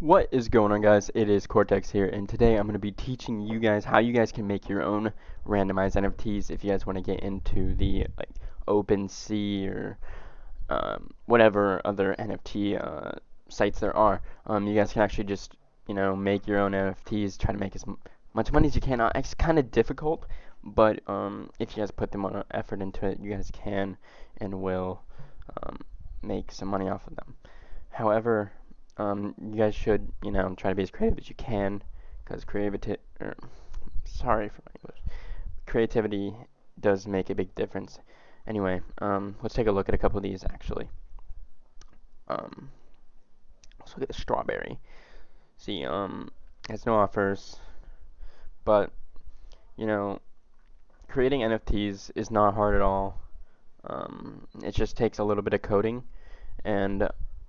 What is going on guys? It is Cortex here and today I'm going to be teaching you guys how you guys can make your own randomized NFTs if you guys want to get into the like OpenSea or um, whatever other NFT uh, sites there are. Um, you guys can actually just you know make your own NFTs, try to make as much money as you can. It's kind of difficult, but um, if you guys put the uh, effort into it, you guys can and will um, make some money off of them. However, um, you guys should, you know, try to be as creative as you can, because creativity, er, sorry for my English, creativity does make a big difference. Anyway, um, let's take a look at a couple of these, actually. Um, let's look at the strawberry. See, um, has no offers, but, you know, creating NFTs is not hard at all. Um, it just takes a little bit of coding, and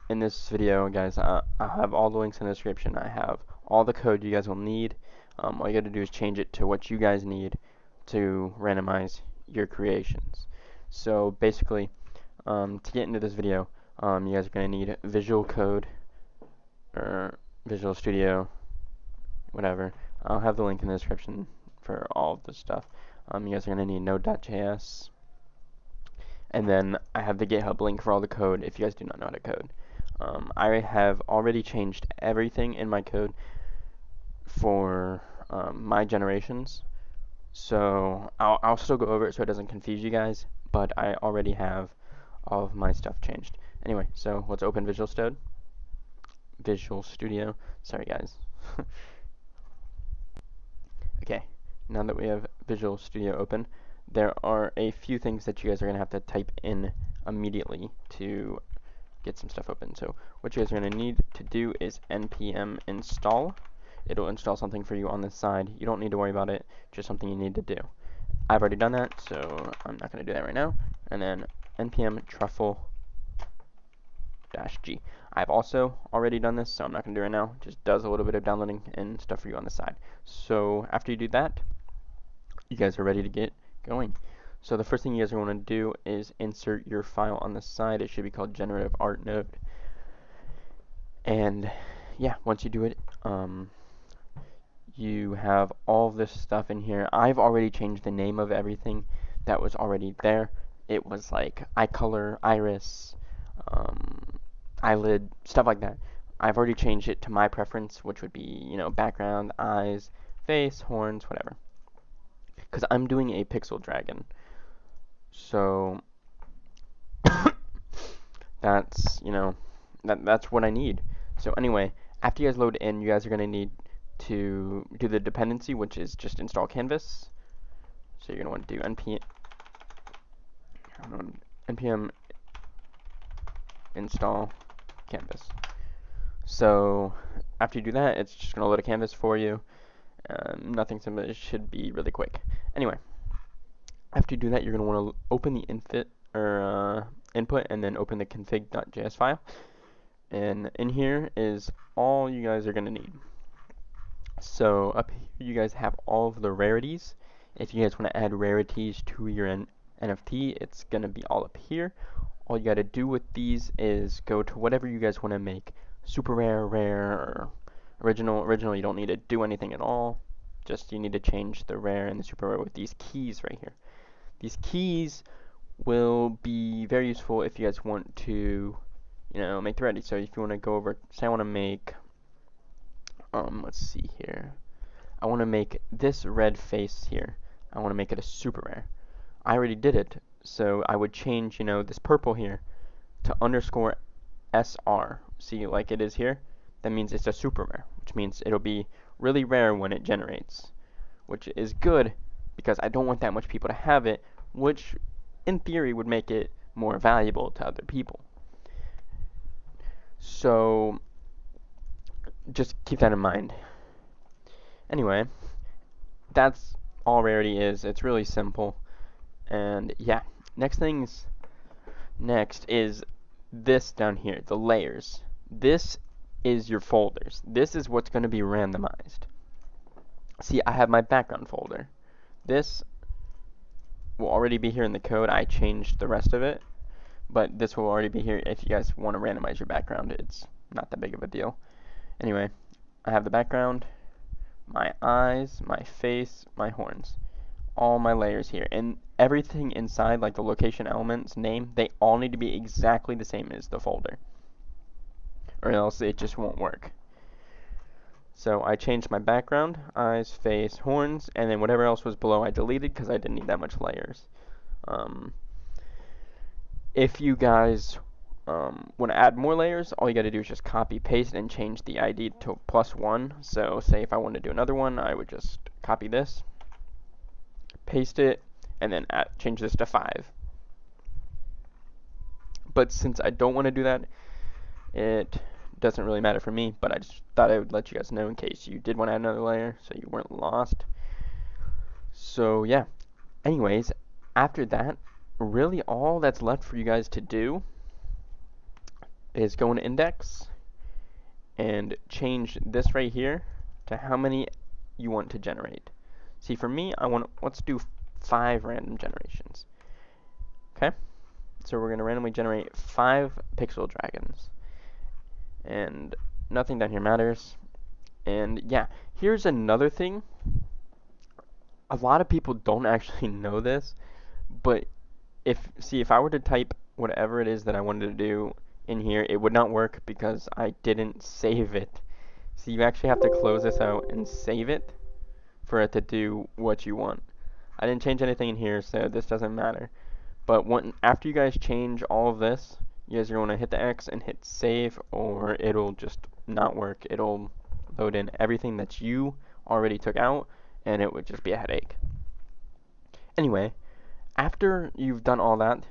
in this video, guys, I, I have all the links in the description. I have all the code you guys will need. Um, all you got to do is change it to what you guys need to randomize your creations. So basically, um, to get into this video, um, you guys are going to need Visual Code or Visual Studio, whatever. I'll have the link in the description for all of this stuff. Um, you guys are going to need Node.js. And then I have the GitHub link for all the code if you guys do not know how to code. Um, I have already changed everything in my code for um, my generations. So I'll, I'll still go over it so it doesn't confuse you guys, but I already have all of my stuff changed. Anyway, so let's open Visual Studio. Visual Studio. Sorry guys. okay, now that we have Visual Studio open, there are a few things that you guys are going to have to type in immediately to get some stuff open. So what you guys are going to need to do is npm install. It'll install something for you on the side. You don't need to worry about it, just something you need to do. I've already done that, so I'm not going to do that right now. And then npm truffle dash g. I've also already done this, so I'm not going to do it right now. Just does a little bit of downloading and stuff for you on the side. So after you do that, you guys are ready to get going. So the first thing you guys are going to do is insert your file on the side. It should be called generative art node. And yeah, once you do it, um, you have all this stuff in here. I've already changed the name of everything that was already there. It was like eye color, iris, um, eyelid, stuff like that. I've already changed it to my preference, which would be, you know, background, eyes, face, horns, whatever. Because I'm doing a pixel dragon. So that's, you know, that that's what I need. So anyway, after you guys load in, you guys are going to need to do the dependency, which is just install canvas. So you're going to want to do npm npm install canvas. So after you do that, it's just going to load a canvas for you. Um, nothing simple. It should be really quick. Anyway, after you do that, you're going to want to open the infit or uh, input and then open the config.js file. And in here is all you guys are going to need. So up here, you guys have all of the rarities. If you guys want to add rarities to your N NFT, it's going to be all up here. All you got to do with these is go to whatever you guys want to make. Super rare, rare, or original. Original, you don't need to do anything at all. Just you need to change the rare and the super rare with these keys right here. These keys will be very useful if you guys want to, you know, make the ready. So if you want to go over, say I want to make, um, let's see here. I want to make this red face here. I want to make it a super rare. I already did it, so I would change, you know, this purple here to underscore SR. See, like it is here? That means it's a super rare, which means it'll be really rare when it generates, which is good because I don't want that much people to have it, which in theory would make it more valuable to other people. So just keep that in mind. Anyway, that's all Rarity is. It's really simple. And yeah, next things next is this down here, the layers. This is your folders. This is what's going to be randomized. See, I have my background folder. This will already be here in the code. I changed the rest of it, but this will already be here if you guys want to randomize your background. It's not that big of a deal. Anyway, I have the background, my eyes, my face, my horns. All my layers here. And everything inside, like the location elements, name, they all need to be exactly the same as the folder. Or else it just won't work. So I changed my background, eyes, face, horns, and then whatever else was below I deleted because I didn't need that much layers. Um, if you guys um, want to add more layers, all you got to do is just copy paste and change the ID to plus one. So say if I wanted to do another one, I would just copy this, paste it, and then add, change this to five. But since I don't want to do that, it doesn't really matter for me, but I just thought I would let you guys know in case you did want to add another layer so you weren't lost. So yeah, anyways, after that, really all that's left for you guys to do is go into index and change this right here to how many you want to generate. See, for me, I want, let's do five random generations. Okay? So we're going to randomly generate five pixel dragons and nothing down here matters. And yeah, here's another thing. A lot of people don't actually know this, but if see if I were to type whatever it is that I wanted to do in here, it would not work because I didn't save it. So you actually have to close this out and save it for it to do what you want. I didn't change anything in here, so this doesn't matter. But when, after you guys change all of this, you guys are going to hit the X and hit save or it'll just not work. It'll load in everything that you already took out and it would just be a headache. Anyway, after you've done all that,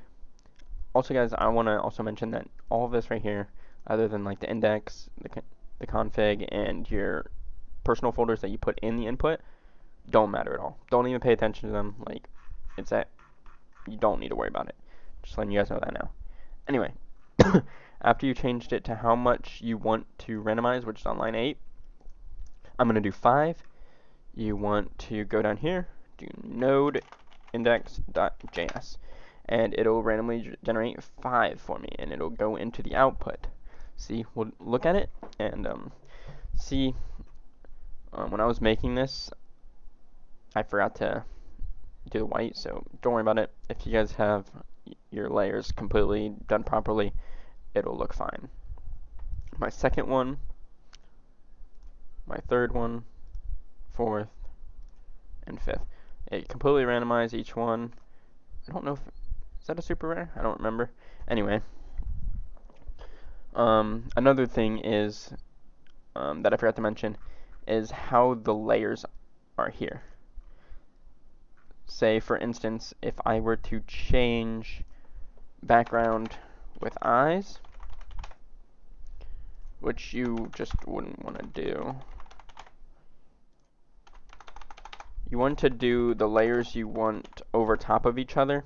also guys, I want to also mention that all of this right here, other than like the index, the, the config, and your personal folders that you put in the input, don't matter at all. Don't even pay attention to them. Like, it's that you don't need to worry about it. Just letting you guys know that now. Anyway, after you changed it to how much you want to randomize, which is on line 8, I'm going to do 5. You want to go down here, do node index.js, and it'll randomly generate 5 for me, and it'll go into the output. See, we'll look at it, and um, see, um, when I was making this, I forgot to do the white, so don't worry about it. If you guys have your layers completely done properly, it'll look fine. My second one, my third one, fourth, and fifth. It completely randomized each one. I don't know if, is that a super rare? I don't remember. Anyway, um, another thing is, um, that I forgot to mention, is how the layers are here. Say, for instance, if I were to change background with eyes, which you just wouldn't want to do. You want to do the layers you want over top of each other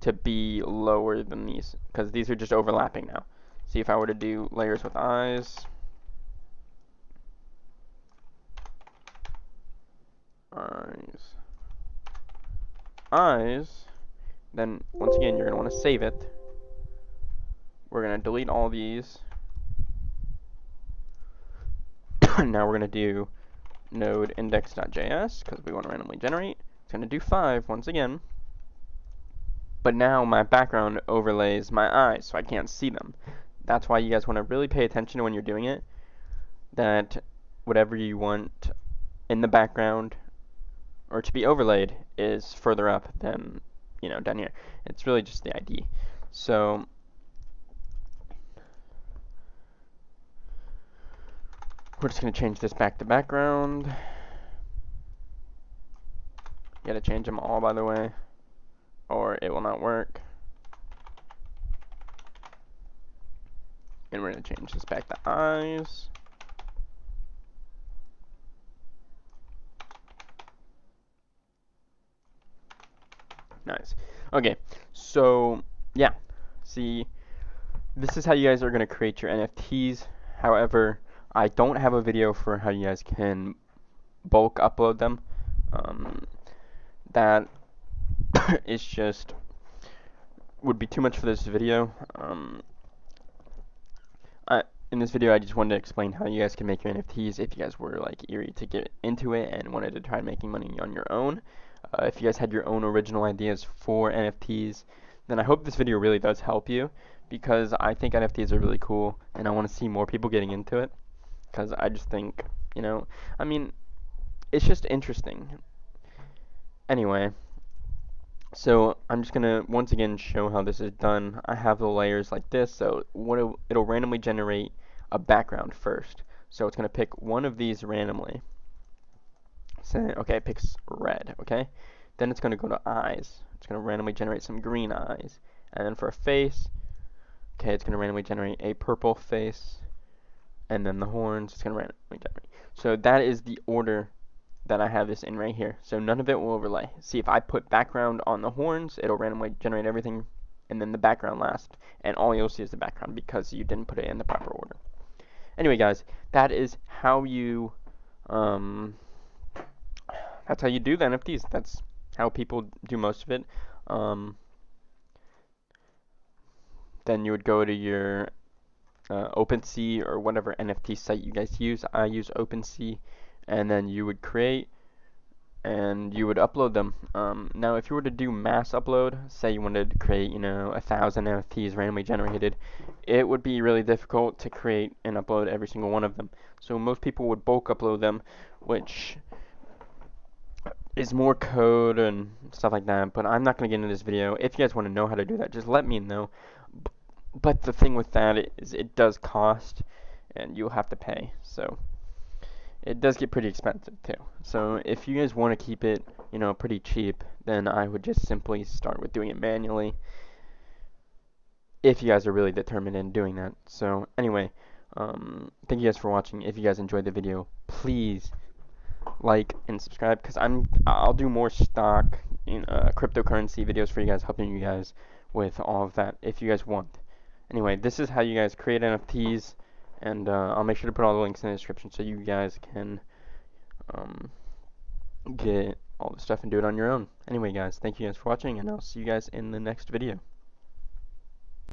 to be lower than these, because these are just overlapping now. See if I were to do layers with eyes, eyes, eyes, then once again, you're going to want to save it. We're going to delete all these. now we're going to do node index.js because we want to randomly generate. It's going to do 5 once again. But now my background overlays my eyes, so I can't see them. That's why you guys want to really pay attention when you're doing it. That whatever you want in the background or to be overlaid is further up than you know, down here. It's really just the ID. So we're just going to change this back to background. You got to change them all, by the way, or it will not work. And we're going to change this back to eyes. Nice. Okay, so yeah, see, this is how you guys are going to create your NFTs. However, I don't have a video for how you guys can bulk upload them. Um, that is just would be too much for this video. Um, I, in this video, I just wanted to explain how you guys can make your NFTs if you guys were like eerie to get into it and wanted to try making money on your own. Uh, if you guys had your own original ideas for NFTs, then I hope this video really does help you because I think NFTs are really cool and I want to see more people getting into it because I just think, you know, I mean, it's just interesting. Anyway, so I'm just gonna once again show how this is done. I have the layers like this, so what it, it'll randomly generate a background first. So it's gonna pick one of these randomly. Say, okay, it picks red, okay? Then it's gonna go to eyes. It's gonna randomly generate some green eyes. And then for a face, okay, it's gonna randomly generate a purple face. And then the horns, it's gonna randomly generate. So that is the order that I have this in right here. So none of it will overlay. See, if I put background on the horns, it'll randomly generate everything, and then the background last, and all you'll see is the background because you didn't put it in the proper order. Anyway, guys, that is how you, um, that's how you do the NFTs. That's how people do most of it. Um, then you would go to your uh, OpenSea or whatever NFT site you guys use. I use OpenSea and then you would create and you would upload them. Um, now, if you were to do mass upload, say you wanted to create, you know, a thousand NFTs randomly generated, it would be really difficult to create and upload every single one of them. So most people would bulk upload them, which is more code and stuff like that. But I'm not going to get into this video. If you guys want to know how to do that, just let me know. But the thing with that is it does cost, and you'll have to pay. So it does get pretty expensive too. So if you guys want to keep it, you know, pretty cheap, then I would just simply start with doing it manually. If you guys are really determined in doing that. So anyway, um, thank you guys for watching. If you guys enjoyed the video, please like and subscribe because I'm I'll do more stock in uh, cryptocurrency videos for you guys, helping you guys with all of that if you guys want. Anyway, this is how you guys create NFTs and uh, I'll make sure to put all the links in the description so you guys can um, get all the stuff and do it on your own. Anyway, guys, thank you guys for watching, and I'll see you guys in the next video.